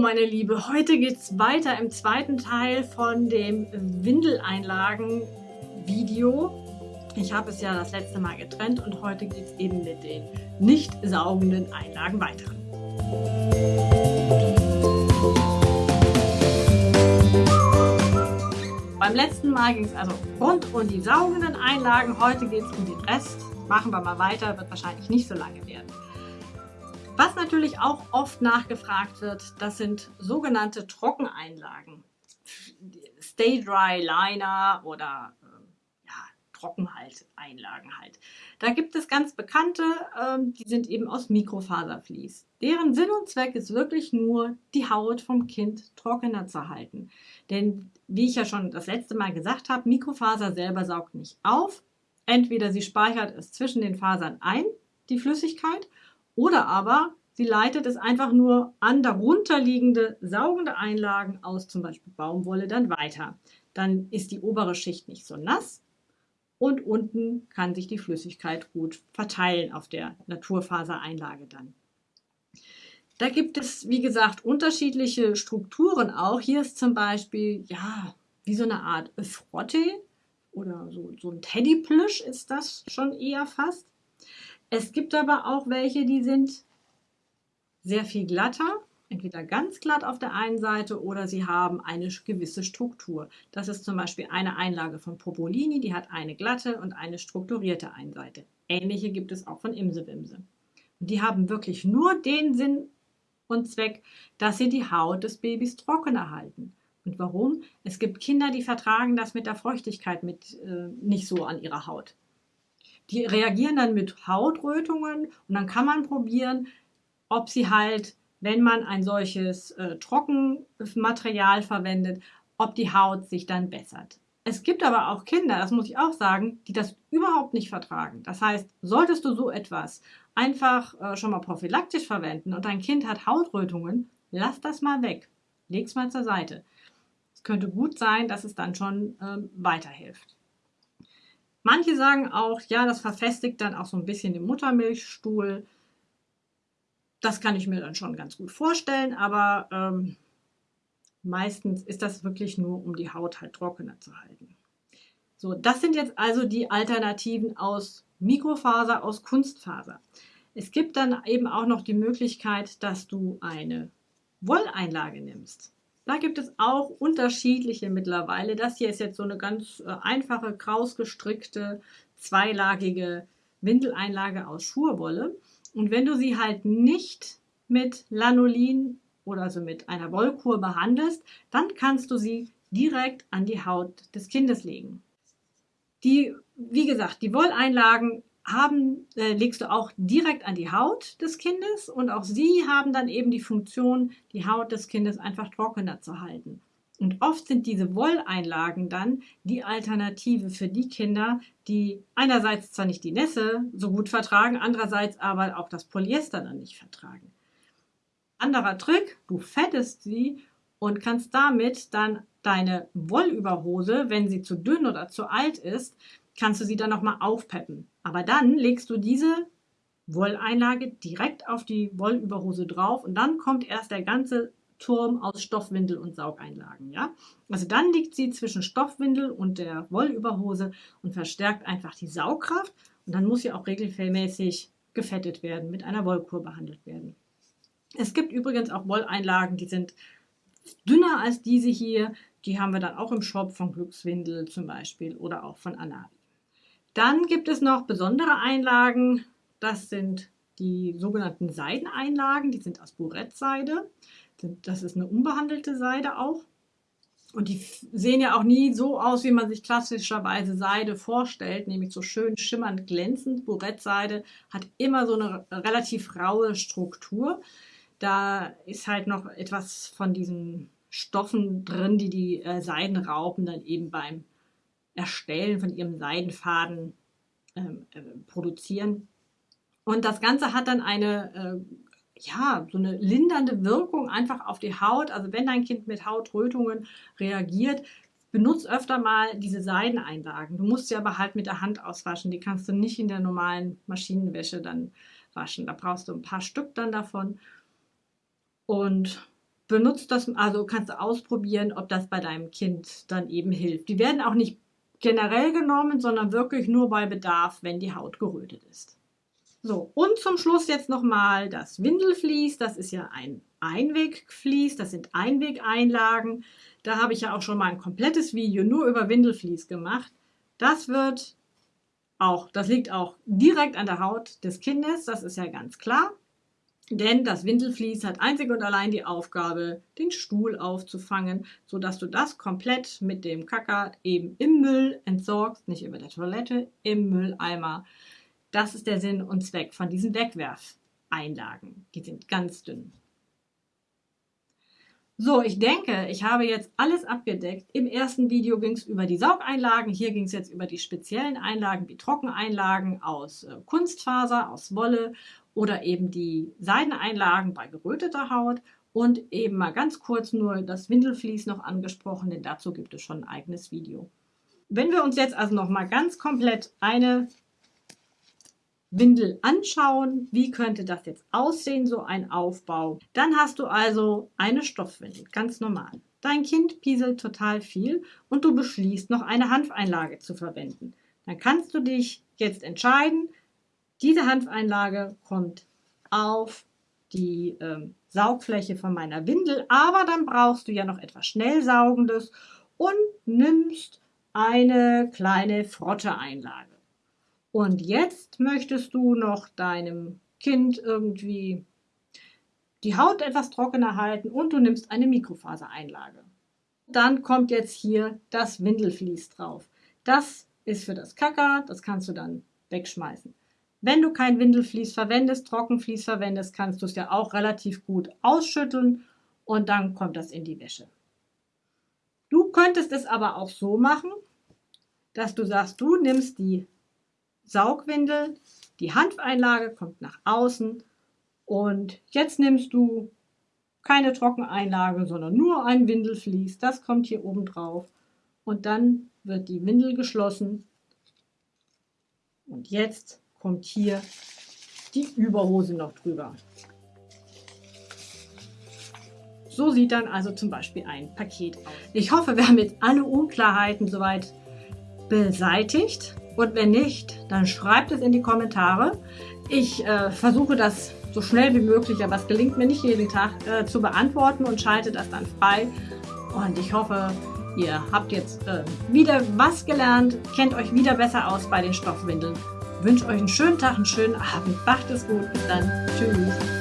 meine Liebe, heute geht es weiter im zweiten Teil von dem Windeleinlagen-Video. Ich habe es ja das letzte Mal getrennt und heute geht es eben mit den nicht saugenden Einlagen weiter. Beim letzten Mal ging es also rund um die saugenden Einlagen, heute geht es um den Rest. Machen wir mal weiter, wird wahrscheinlich nicht so lange werden. Was natürlich auch oft nachgefragt wird, das sind sogenannte Trockeneinlagen. Stay Dry Liner oder äh, Trockenhalteinlagen halt. Da gibt es ganz bekannte, ähm, die sind eben aus Mikrofaservlies. Deren Sinn und Zweck ist wirklich nur, die Haut vom Kind trockener zu halten. Denn wie ich ja schon das letzte Mal gesagt habe, Mikrofaser selber saugt nicht auf. Entweder sie speichert es zwischen den Fasern ein, die Flüssigkeit, oder aber sie leitet es einfach nur an darunterliegende saugende Einlagen aus zum Beispiel Baumwolle dann weiter. Dann ist die obere Schicht nicht so nass und unten kann sich die Flüssigkeit gut verteilen auf der Naturfasereinlage dann. Da gibt es, wie gesagt, unterschiedliche Strukturen auch. Hier ist zum Beispiel, ja, wie so eine Art Frotte oder so, so ein Teddyplüsch ist das schon eher fast. Es gibt aber auch welche, die sind sehr viel glatter, entweder ganz glatt auf der einen Seite oder sie haben eine gewisse Struktur. Das ist zum Beispiel eine Einlage von Popolini, die hat eine glatte und eine strukturierte Einseite. Ähnliche gibt es auch von Imsewimse. Die haben wirklich nur den Sinn und Zweck, dass sie die Haut des Babys trockener halten. Und warum? Es gibt Kinder, die vertragen das mit der Feuchtigkeit mit, äh, nicht so an ihrer Haut. Die reagieren dann mit Hautrötungen und dann kann man probieren, ob sie halt, wenn man ein solches äh, Trockenmaterial verwendet, ob die Haut sich dann bessert. Es gibt aber auch Kinder, das muss ich auch sagen, die das überhaupt nicht vertragen. Das heißt, solltest du so etwas einfach äh, schon mal prophylaktisch verwenden und dein Kind hat Hautrötungen, lass das mal weg. Leg's mal zur Seite. Es könnte gut sein, dass es dann schon ähm, weiterhilft. Manche sagen auch, ja, das verfestigt dann auch so ein bisschen den Muttermilchstuhl. Das kann ich mir dann schon ganz gut vorstellen, aber ähm, meistens ist das wirklich nur, um die Haut halt trockener zu halten. So, das sind jetzt also die Alternativen aus Mikrofaser, aus Kunstfaser. Es gibt dann eben auch noch die Möglichkeit, dass du eine Wolleinlage nimmst. Da gibt es auch unterschiedliche mittlerweile. Das hier ist jetzt so eine ganz äh, einfache, krausgestrickte, zweilagige Windeleinlage aus Schurwolle. Und wenn du sie halt nicht mit Lanolin oder also mit einer Wollkur behandelst, dann kannst du sie direkt an die Haut des Kindes legen. Die, wie gesagt, die Wolleinlagen haben, äh, legst du auch direkt an die Haut des Kindes und auch sie haben dann eben die Funktion, die Haut des Kindes einfach trockener zu halten. Und oft sind diese Wolleinlagen dann die Alternative für die Kinder, die einerseits zwar nicht die Nässe so gut vertragen, andererseits aber auch das Polyester dann nicht vertragen. Anderer Trick, du fettest sie und kannst damit dann deine Wollüberhose, wenn sie zu dünn oder zu alt ist, kannst du sie dann nochmal aufpeppen. Aber dann legst du diese Wolleinlage direkt auf die Wollüberhose drauf und dann kommt erst der ganze Turm aus Stoffwindel und Saugeinlagen. Ja? Also dann liegt sie zwischen Stoffwindel und der Wollüberhose und verstärkt einfach die Saugkraft und dann muss sie auch regelmäßig gefettet werden, mit einer Wollkur behandelt werden. Es gibt übrigens auch Wolleinlagen, die sind dünner als diese hier. Die haben wir dann auch im Shop von Glückswindel zum Beispiel oder auch von Anabi. Dann gibt es noch besondere Einlagen. Das sind die sogenannten Seideneinlagen. Die sind aus Burettseide. Das ist eine unbehandelte Seide auch. Und die sehen ja auch nie so aus, wie man sich klassischerweise Seide vorstellt, nämlich so schön schimmernd glänzend. Burettseide hat immer so eine relativ raue Struktur. Da ist halt noch etwas von diesen Stoffen drin, die die äh, Seidenraupen dann eben beim Erstellen von ihrem Seidenfaden ähm, äh, produzieren. Und das Ganze hat dann eine, äh, ja, so eine lindernde Wirkung einfach auf die Haut. Also wenn dein Kind mit Hautrötungen reagiert, benutzt öfter mal diese Seideneinlagen. Du musst sie aber halt mit der Hand auswaschen. Die kannst du nicht in der normalen Maschinenwäsche dann waschen. Da brauchst du ein paar Stück dann davon. Und benutzt das, also kannst du ausprobieren, ob das bei deinem Kind dann eben hilft. Die werden auch nicht generell genommen, sondern wirklich nur bei Bedarf, wenn die Haut gerötet ist. So, und zum Schluss jetzt nochmal das Windelflies. Das ist ja ein Einwegflies, das sind Einwegeinlagen. Da habe ich ja auch schon mal ein komplettes Video nur über Windelflies gemacht. Das wird auch, das liegt auch direkt an der Haut des Kindes, das ist ja ganz klar. Denn das Windelflies hat einzig und allein die Aufgabe, den Stuhl aufzufangen, sodass du das komplett mit dem Kacker eben im Müll entsorgst, nicht über der Toilette, im Mülleimer. Das ist der Sinn und Zweck von diesen Wegwerfeinlagen. Die sind ganz dünn. So, ich denke, ich habe jetzt alles abgedeckt. Im ersten Video ging es über die Saugeinlagen. Hier ging es jetzt über die speziellen Einlagen, wie Trockeneinlagen aus äh, Kunstfaser, aus Wolle oder eben die Seideneinlagen bei geröteter Haut und eben mal ganz kurz nur das Windelflies noch angesprochen, denn dazu gibt es schon ein eigenes Video. Wenn wir uns jetzt also noch mal ganz komplett eine Windel anschauen, wie könnte das jetzt aussehen, so ein Aufbau. Dann hast du also eine Stoffwindel, ganz normal. Dein Kind pieselt total viel und du beschließt, noch eine Hanfeinlage zu verwenden. Dann kannst du dich jetzt entscheiden, diese Hanfeinlage kommt auf die ähm, Saugfläche von meiner Windel, aber dann brauchst du ja noch etwas Schnellsaugendes und nimmst eine kleine Frotteeinlage. Und jetzt möchtest du noch deinem Kind irgendwie die Haut etwas trockener halten und du nimmst eine Mikrofasereinlage. Dann kommt jetzt hier das Windelflies drauf. Das ist für das Kacker, das kannst du dann wegschmeißen. Wenn du kein Windelflies verwendest, Trockenflies verwendest, kannst du es ja auch relativ gut ausschütteln und dann kommt das in die Wäsche. Du könntest es aber auch so machen, dass du sagst, du nimmst die Saugwindel, die Hanfeinlage kommt nach außen und jetzt nimmst du keine Trockeneinlage, sondern nur ein Windelflies. Das kommt hier oben drauf und dann wird die Windel geschlossen. Und jetzt kommt hier die Überhose noch drüber. So sieht dann also zum Beispiel ein Paket aus. Ich hoffe, wir haben jetzt alle Unklarheiten soweit beseitigt. Und wenn nicht, dann schreibt es in die Kommentare. Ich äh, versuche das so schnell wie möglich, aber es gelingt mir nicht jeden Tag äh, zu beantworten und schalte das dann frei. Und ich hoffe, ihr habt jetzt äh, wieder was gelernt, kennt euch wieder besser aus bei den Stoffwindeln. Wünsche euch einen schönen Tag, einen schönen Abend. Macht es gut. Bis dann. Tschüss.